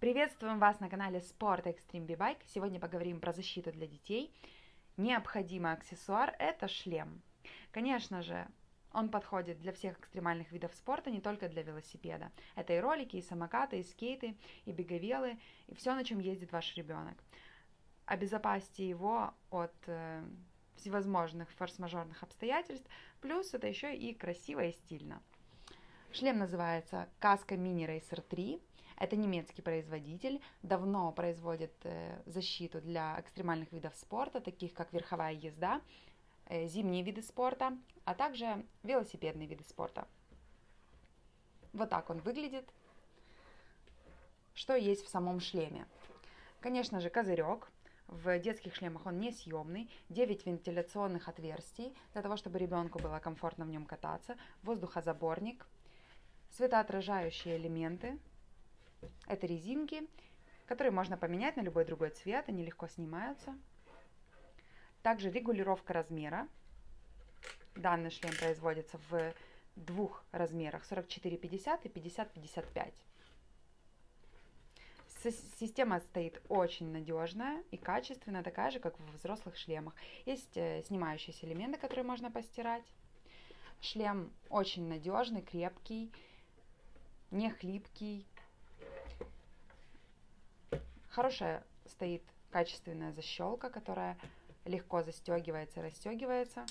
Приветствуем вас на канале Sport Extreme B-Bike. Сегодня поговорим про защиту для детей. Необходимый аксессуар – это шлем. Конечно же, он подходит для всех экстремальных видов спорта, не только для велосипеда. Это и ролики, и самокаты, и скейты, и беговелы, и все, на чем ездит ваш ребенок. Обезопасьте его от э, всевозможных форс-мажорных обстоятельств, плюс это еще и красиво и стильно. Шлем называется Каска Mini Racer 3. Это немецкий производитель, давно производит э, защиту для экстремальных видов спорта, таких как верховая езда, э, зимние виды спорта, а также велосипедные виды спорта. Вот так он выглядит. Что есть в самом шлеме? Конечно же, козырек. В детских шлемах он несъемный, 9 вентиляционных отверстий для того, чтобы ребенку было комфортно в нем кататься, воздухозаборник, светоотражающие элементы, это резинки, которые можно поменять на любой другой цвет, они легко снимаются. Также регулировка размера. Данный шлем производится в двух размерах 44-50 и 50-55. Система стоит очень надежная и качественная, такая же, как в взрослых шлемах. Есть э, снимающиеся элементы, которые можно постирать. Шлем очень надежный, крепкий, не хлипкий, Хорошая стоит качественная защелка, которая легко застегивается и расстегивается,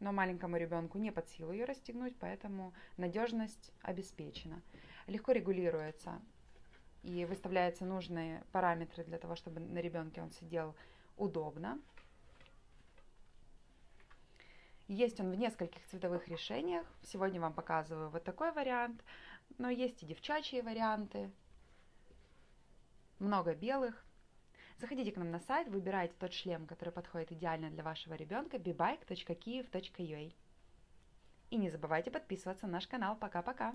но маленькому ребенку не под силу ее расстегнуть, поэтому надежность обеспечена. Легко регулируется и выставляются нужные параметры для того, чтобы на ребенке он сидел удобно. Есть он в нескольких цветовых решениях. Сегодня вам показываю вот такой вариант, но есть и девчачьи варианты, много белых. Заходите к нам на сайт, выбирайте тот шлем, который подходит идеально для вашего ребенка, bibike.kiev.ua. И не забывайте подписываться на наш канал. Пока-пока!